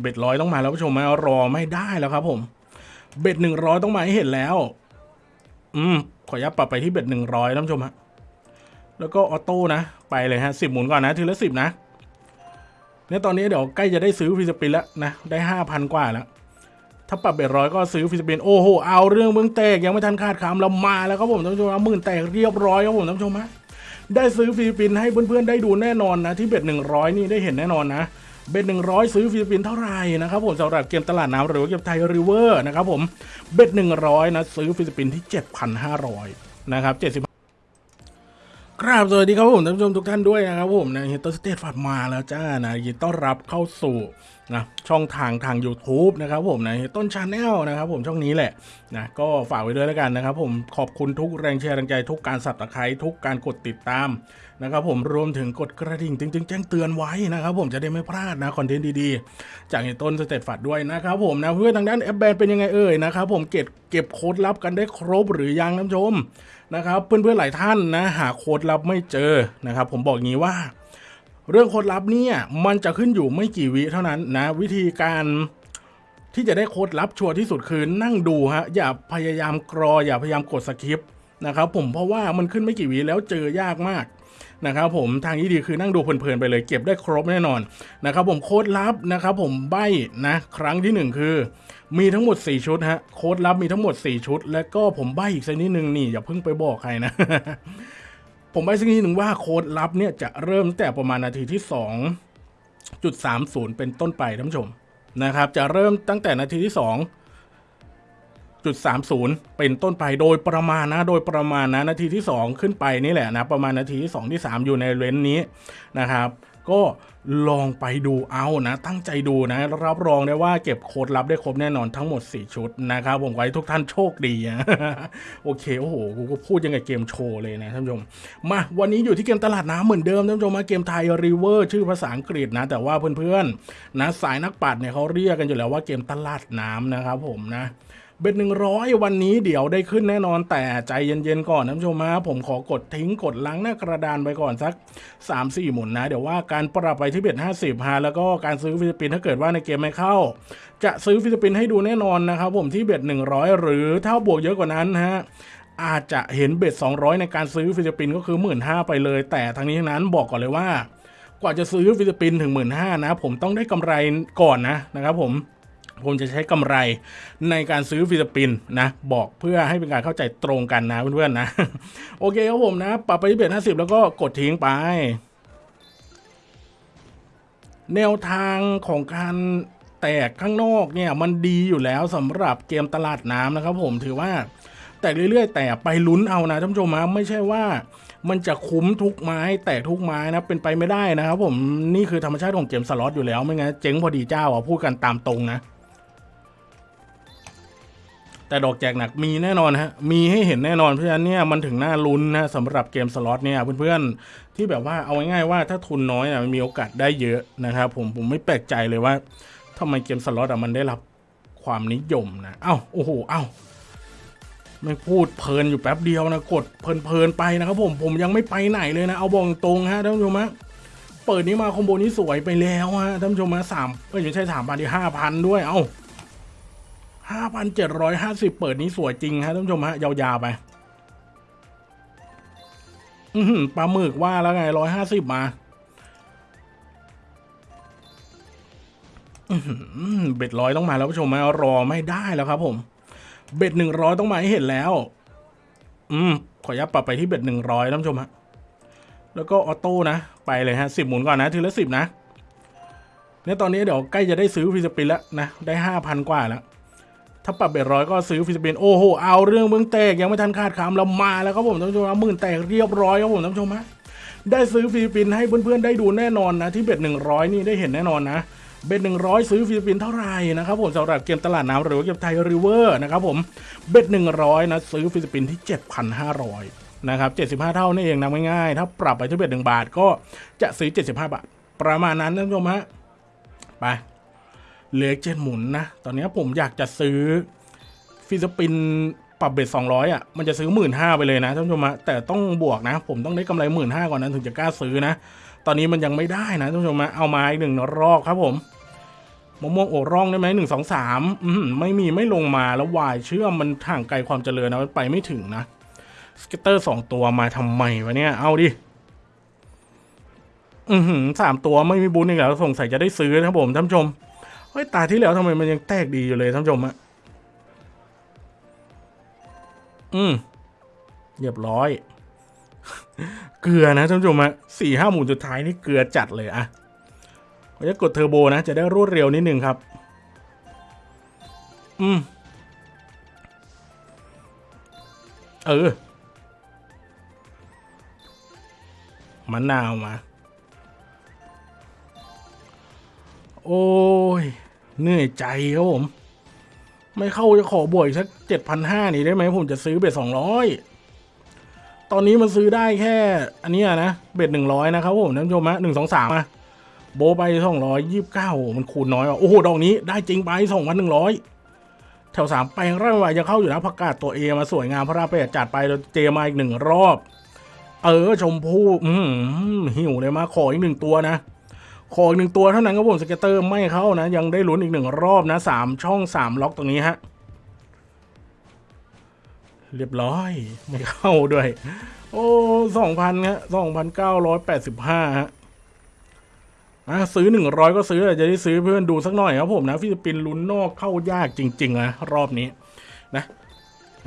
bet ร้อยต้องมาแล้วผู้ชมมารอไม่ได้แล้วครับ ผม bet หนึ่งร้อยต้องมาให้เห็นแล้ว อืม ขออนุญาตปรับไปที่ bet หนึ่งร้อยท่านผู้ชมฮะแล้วก็ auto นะไปเลยฮะสิบหมุนก่อนนะทีละสิบนะเนี่ยตอนนี้เดี๋ยวใกล้จะได้ซื้อ free spin แล้วนะได้ห้าพันกว่าแล้วถ้าปรับ bet ร้อยก็ซื้อ free spin โอ้โหเอาเรื่องหมื่นแตกยังไม่ทันขาดคำเรามาแล้วครับผมท่านผู้ชมหมื่นแตกเรียบร้อยครับผมท่านผู้ชมฮะได้ซื้อ free spin ให้เพื่อนๆได้ดูแน่นอนนะที่ bet หนึ่งร้อยนี่ได้เห็นแน่นอนนะ bet หนึ่งร้อยซื้อ free spin เท่าไหร่นะครับผมสำหรับเกมตลาดน้ำหรือว่าเกม Thai River นะครับผม bet หนึ่งร้อยนะซื้อ free spin ที่เจ็ดพันห้าร้อยนะครับเจ็ดสิบครับสวัสดีครับผมท่านผู้ชมทุกท่านด้วยนะครับผมนะเตอร์สเตทฟัดมาแล้วจ้านะยินต้อนรับเข้าสู่ นะช่องทางทาง YouTube นะครับผมนะต้น Channel นะครับผมช่องนี้แหละนะก็ฝากไว้ด้วยแล้วกันนะครับผมขอบคุณทุกแรงแชร์แรงใจทุกการสับตะไคร้ทุกการกดติดตามนะครับผมรวมถึงกดกระดิ่งจริงๆแจ้งเตือนไว้นะครับผมจะได้ไม่พลาดนะคอนเทนต์ดีๆ จากเฮต้นสเตทฟัดด้วยนะครับผมนะเพื่อทางด้านแอปแบนเป็นยังไงเอ่ยนะครับผมเก็บเก็บโค้ดลับกันได้ครบหรือยังท่านผู้ชมนะครับเพื่อนๆหลายท่านนะหาโค้ดลับไม่เจอนะครับผมบอกงี้ว่า เรื่องโค้ดลับเนี่ยมันจะขึ้นอยู่ไม่กี่วิเท่านั้นนะวิธีการที่จะได้โค้ดลับชัวร์ที่สุดคือนั่งดูฮะอย่าพยายามกรอ อย่าพยายามกด skipนะครับผมเพราะว่ามันขึ้นไม่กี่วิแล้วเจอยากมากนะครับผมทางที่ดีคือนั่งดูเพลินๆไปเลยเก็บได้ครบแน่นอนนะครับผมโค้ดลับนะครับผมใบนะครั้งที่หนึ่งคือ มีทั้งหมด 4 ชุดฮะโค้ดลับมีทั้งหมด 4 ชุด แล้วก็ผมใบอีกสักนิดนึงนี่อย่าเพิ่งไปบอกใครนะ ผมไปสักนิดหนึ่งว่าโค้ดลับเนี่ยจะเริ่มตั้งแต่ประมาณนาทีที่ 2.30 เป็นต้นไปท่านผู้ชมนะครับ จะเริ่มตั้งแต่นาทีที่ 2.30 เป็นต้นไปโดยประมาณนะ โดยประมาณนะนาทีที่ 2 ขึ้นไปนี่แหละนะ ประมาณนาทีที่ 2 ที่ 3 อยู่ในเลนส์นี้นะครับ ก็ลองไปดูเอานะ ตั้งใจดูนะ รับรองได้ว่าเก็บโค้ดลับได้ครบแน่นอนทั้งหมด 4 ชุดนะครับ ผมขอให้ทุกท่านโชคดีนะโอเค โอ้โห กูก็พูดยังไงเกมโชว์เลยนะท่านผู้ชม มา วันนี้อยู่ที่เกมตลาดน้ำเหมือนเดิมท่านผู้ชมมาเกมไทยริเวอร์ชื่อภาษาอังกฤษนะ แต่ว่าเพื่อนๆนะสายนักปัดเนี่ยเขาเรียกกันอยู่แล้วว่าเกมตลาดน้ำนะครับผมนะ bet หนึ่งร้อยวันนี้เดี๋ยวได้ขึ้นแน่นอนแต่ใจเย็นๆก่อนท่านผู้ชมฮะผมขอกดทิ้งกดล้างหน้ากระดานไปก่อนสัก 3 4 หมุนนะ เดี๋ยวว่าการปรับไปที่ bet 50ฮะแล้วก็การซื้อ free spin ถ้าเกิดว่าในเกมไม่เข้า จะซื้อ free spin ให้ดูแน่นอนนะครับผมที่ bet 100หรือถ้าบวกเยอะกว่านั้นฮะอาจจะเห็น bet 200 ในการซื้อ free spin ก็คือ 1 หมื่น 5 ไปเลย แต่ทั้งนี้ทั้งนั้นบอกก่อนเลยว่า กว่าจะซื้อ free spin ถึง 1 หมื่น 5 นะผมต้องได้กำไรก่อนนะนะครับผม ผมจะใช้กำไรในการซื้อฟิลิปปินส์นะ บอกเพื่อให้เป็นการเข้าใจตรงกันนะเพื่อนๆนะ โอเคครับผมนะ ปรับไปที่เบ็ดห้าสิบแล้วก็กดทิ้งไป แนวทางของการแตกข้างนอกเนี่ยมันดีอยู่แล้วสำหรับเกมตลาดน้ำนะครับผมถือว่าแตกเรื่อยๆ แต่ไปลุ้นเอานะท่านผู้ชมนะไม่ใช่ว่ามันจะคุ้มทุกไม้ แตกทุกไม้นะเป็นไปไม่ได้นะครับผมนี่คือธรรมชาติของเกมสล็อตอยู่แล้วไม่งั้นเจ๊งพอดีเจ้าอะพูดกันตามตรงนะ แต่ดอกแจกหนักมีแน่นอนฮะมีให้เห็นแน่นอนเพราะฉะนั้นเนี่ยมันถึงน่าลุ้นนะสำหรับเกมสล็อตเนี่ยเพื่อนๆที่แบบว่าเอาง่ายๆว่าถ้าทุนน้อยอะมันมีโอกาสได้เยอะนะครับผมผมไม่แปลกใจเลยว่าทำไมเกมสล็อตอะมันได้รับความนิยมนะเอ้าโอ้โหเอ้าไม่พูดเพลินอยู่แป๊บเดียวนะกดเพลินๆไปนะครับผมผมยังไม่ไปไหนเลยนะ เอาบอกตรงฮะท่านผู้ชมฮะเปิดนี้มาคอมโบนี้สวยไปแล้วฮะท่านผู้ชมฮะสามเอ้ยไม่ใช่สามพันที่ห้าพันด้วยเอ้า ห้าพันเจ็ดร้อยห้าสิบเปิดนี้สวยจริงฮะท่านผู้ชมฮะ ยาวๆไป อือหือปลาหมึกว่าแล้วไงร้อยห้าสิบมาอือหือเบ็ดร้อยต้องมาแล้วผู้ชมมารอไม่ได้แล้วครับผม เบ็ดหนึ่งร้อยต้องมาให้เห็นแล้ว อืม ขออนุญาตปรับไปที่ bet หนึ่งร้อยท่านผู้ชมฮะแล้วก็ auto นะ ไปเลยฮะสิบหมุนก่อนนะ ทีละสิบนะเนี่ยตอนนี้เดี๋ยวใกล้จะได้ซื้อ free spin แล้วนะ ได้ห้าพันกว่าแล้ว ถ้าปรับ bet ร้อยก็ซื้อ free spin โอ้โหเอาเรื่องหมื่นแตกยังไม่ทันขาดคำเรามาแล้วครับผมท่านผู้ชมหมื่นแตกเรียบร้อยครับผมท่านผู้ชมฮะได้ซื้อ free spin ให้เพื่อนๆได้ดูแน่นอนนะที่ bet หนึ่งร้อยนี่ได้เห็นแน่นอนนะ bet หนึ่งร้อยซื้อ free spin เท่าไหร่นะครับผมสำหรับเกมตลาดน้ำหรือว่าเกม Thai River นะครับผมbet หนึ่งร้อยนะซื้อ free spin ที่เจ็ดพันห้าร้อยนะครับเจ็ดสิบห้าเท่านี่เองนะง่ายๆถ้าปรับไปที่ bet หนึ่งบาทก็จะซื้อเจ็ดสิบห้าบาท ประมาณนั้นท่านผู้ชมฮะไป เหลือเจ็ดหมุนนะ ตอนนี้ผมอยากจะซื้อ free spin ปรับ bet สองร้อยอะ มันจะซื้อหมื่นห้าไปเลยนะท่านผู้ชมะแต่ต้องบวกนะ ผมต้องได้กำไรหมื่นห้าก่อนนั้นถึงจะกล้าซื้อนะ ตอนนี้มันยังไม่ได้นะท่านผู้ชมะเอามาอีกหนึ่งรอบครับผมมะม่วงอกร่องได้ไหมหนึ่งสองสามอืมไม่มีไม่ลงมาแล้ววายเชื่อมมันห่างไกลความเจริญนะมันไปไม่ถึงนะ scatter สองตัวมาทำไมวะเนี่ย เอาดิ อือหือสามตัวไม่มีบุญอีกแล้วสงสัยจะได้ซื้อนะครับผมท่านผู้ชม เฮ้ยตาที่แล้วทำไมมันยังแตกดีอยู่เลยท่านผู้ชมอะอืมเรียบร้อย เกลือนะท่านผู้ชมอะสี่ห้าหมุนสุดท้ายนี่เกลือจัดเลยอะผมจะกดเทอร์โบนะ จะได้รวดเร็วนิดนึงครับ อืม เออมะนาวมา โอ้ย เหนื่อยใจครับผม ไม่เข้าจะขอบวกอีกสักเจ็ดพันห้านี่ได้ไหมผมจะซื้อเบ็ดสองร้อยตอนนี้มันซื้อได้แค่ อันนี้นะ เบ็ดหนึ่งร้อยนะครับผมท่านผู้ชมฮะหนึ่งสองสามอะโบไปสองร้อยยี่สิบเก้ามันคูณน้อยว่ะโอ้โห ดอกนี้ได้จริงไปสองพันหนึ่งร้อยแถวสามแปลงร่างวายจะเข้าอยู่นะประกาศตัวเอมาสวยงามพระราเปดจัดไปแล้วเจมาอีกหนึ่งรอบ เออชมพู่อืมหิวเลยมาขออีกหนึ่งตัวนะ ขออีกหนึ่งตัวเท่านั้นครับผมสเก็ตเตอร์ไม่เข้านะ ยังได้ลุ้นอีกหนึ่งรอบนะสามช่องสามล็อกตรงนี้ฮะ เรียบร้อย ไม่เข้าด้วย โอ้สองพันฮะสองพันเก้าร้อยแปดสิบห้าฮะอะซื้อหนึ่งร้อยก็ซื้อจะได้ซื้อเพื่อนดูสักหน่อยครับผมนะ free spin ลุ้นนอกเข้ายากจริงๆนะรอบนี้นะ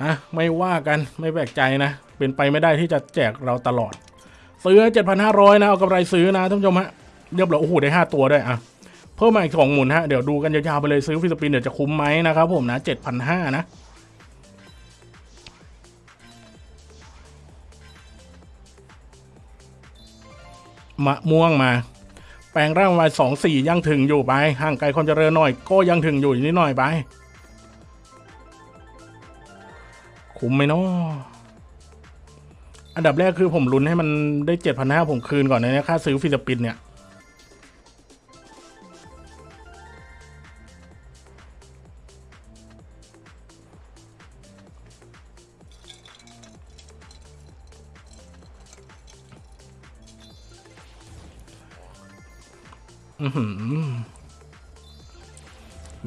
อะไม่ว่ากันไม่แปลกใจนะ เป็นไปไม่ได้ที่จะแจกเราตลอด ซื้อเจ็ดพันห้าร้อยนะ เอากำไรซื้อนะท่านผู้ชมฮะ เรียบร้อยโอ้โหได้ห้าตัวด้วยอะเพิ่มมาอีกสองหมุนฮะเดี๋ยวดูกันยาวๆไปเลยซื้อ free spin เดี๋ยวจะคุ้มไหมนะครับผมนะเจ็ดพันห้านะมะม่วงมา แปลงร่างมาสองสี่ยังถึงอยู่ไปห่างไกลความเจริญหน่อย ก็ยังถึงอยู่นิดหน่อยไปคุ้มไหมเนาะอันดับแรกคือผมลุ้นให้มันได้เจ็ดพันห้าผมคืนก่อนนะเนี่ยค่าซื้อฟิลิปปินเนี่ย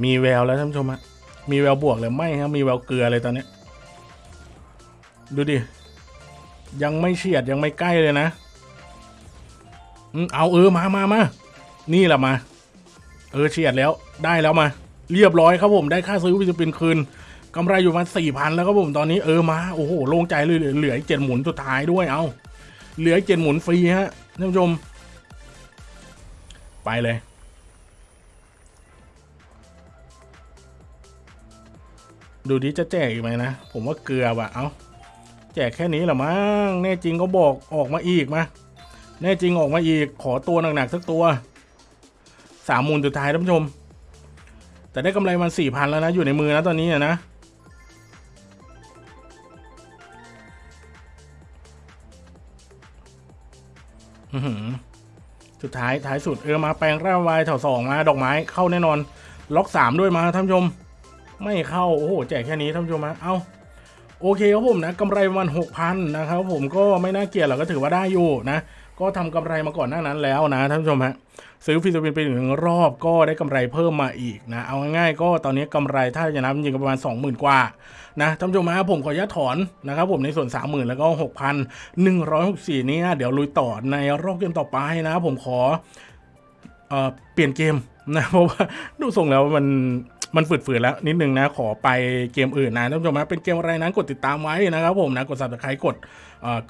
มีแววแล้วท่านผู้ชมฮะมีแววบวกเลยไม่ครับมีแววเกลือเลยตอนนี้ ดูดิ ยังไม่เฉียดยังไม่ใกล้เลยนะเอาเออมามามานี่แหละมา เออเฉียดแล้วได้แล้วมา เรียบร้อยครับผมได้ค่าซื้อวิตามินคืนกำไรอยู่มาสี่พันแล้วครับผมตอนนี้เออมาโอ้โหโล่งใจเลยเหลือเจ็ดหมุนสุดท้ายด้วยเอาเหลือเจ็ดหมุนฟรีฮะท่านผู้ชม ไปเลย ดูดิจะแจกอีกไหมนะ ผมว่าเกลือว่ะ เอาแจกแค่นี้หรอมั้ง แน่จริงก็บอกออกมาอีกมา แน่จริงออกมาอีก ขอตัวหนักๆสักตัว สามมูลสุดท้ายท่านผู้ชม แต่ได้กำไรมันสี่พันแล้วนะ อยู่ในมือนะตอนนี้นะอือหือ สุดท้ายท้ายสุดเออมาแปลงร่างวายแถวสองมาดอกไม้เข้าแน่นอน ล็อกสามด้วยมาท่านผู้ชม ไม่เข้า โอ้โหแจกแค่นี้ท่านผู้ชมฮะเอาโอเคครับผมนะกำไรประมันหกพันนะครับผมก็ไม่น่าเกลียดหรอกก็ถือว่าได้อยู่นะ ก็ทำกำไรมาก่อนหน้านั้นแล้วนะท่านผู้ชมฮะซื้อฟิลิปปินส์ไปหนึ่งรอบก็ได้กำไรเพิ่มมาอีกนะเอาง่ายๆก็ตอนนี้กำไรถ้าจะนับจริงก็ประมาณ 20,000 กว่านะท่านผู้ชมฮะผมขออนุญาตถอนนะครับผมในส่วน 30,000 แล้วก็ 6,164 นี้เดี๋ยวลุยต่อในรอบเกมต่อไปนะ ผมขอเอเปลี่ยนเกม นะเพราะว่าดูทรงแล้วมันมันฝืดๆแล้วนิดนึงนะขอไปเกมอื่นนะท่านผู้ชมนะเป็นเกมอะไรนั้นกดติดตามไว้นะครับผมนะกด subscribe กด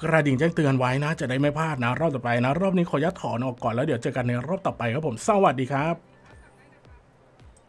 กระดิ่งแจ้งเตือนไว้นะจะได้ไม่พลาดนะรอบต่อไปนะ รอบนี้ขอยัดถอนออกก่อนแล้วเดี๋ยวเจอกันในรอบต่อไปครับผมสวัสดีครับ